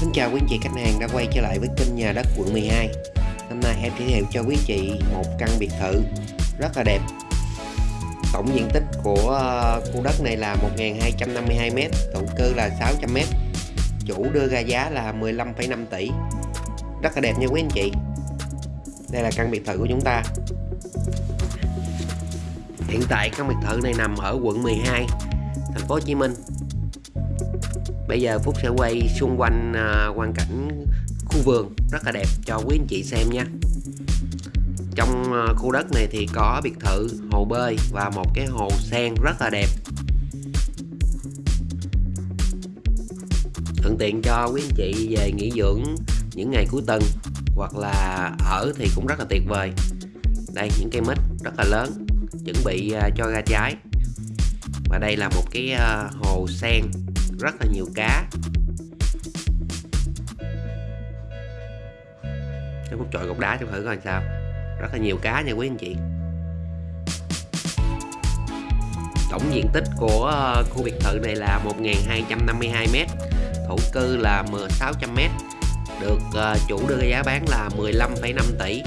Xin chào quý anh chị khách hàng đã quay trở lại với kênh nhà đất quận 12 Hôm nay em giới thiệu cho quý chị một căn biệt thự rất là đẹp. Tổng diện tích của ờ, khu đất này là 1.252m, thổ cư là 600m Chủ đưa ra giá là 15,5 tỷ. Rất là đẹp nha quý anh chị. Đây là căn biệt thự của chúng ta. Hiện tại căn biệt thự này nằm ở quận 12 Thành phố Hồ Chí Minh. Bây giờ Phúc sẽ quay xung quanh à, quang cảnh khu vườn rất là đẹp cho quý anh chị xem nha. Trong à, khu đất này thì có biệt thự, hồ bơi và một cái hồ sen rất là đẹp. Thuận tiện cho quý anh chị về nghỉ dưỡng những ngày cuối tuần hoặc là ở thì cũng rất là tuyệt vời. Đây những cây mít rất là lớn chuẩn bị à, cho ra trái. Và đây là một cái à, hồ sen rất là nhiều cá. Nếu Phúc trội cục đá cho thử coi sao. Rất là nhiều cá nha quý anh chị. Tổng diện tích của ờ, khu biệt thự này là 1.252m Thổ cư là 600m Được ờ, chủ đưa giá bán là 15,5 tỷ.